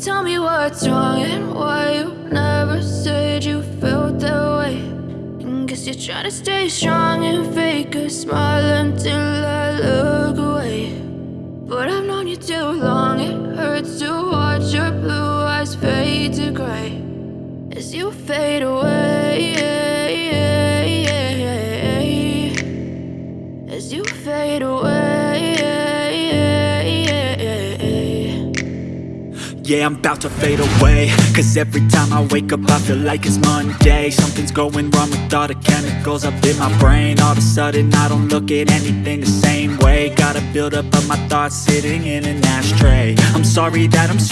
tell me what's wrong and why you never said you felt that way. And guess you're trying to stay strong and fake a smile until I look away. But I've known you too long, it hurts to watch your blue eyes fade to gray as you fade away. As you fade away. Yeah, I'm about to fade away. Cause every time I wake up I feel like it's Monday. Something's going wrong with all the chemicals up in my brain. All of a sudden I don't look at anything the same way. Gotta build up of my thoughts sitting in an ashtray. I'm sorry that I'm so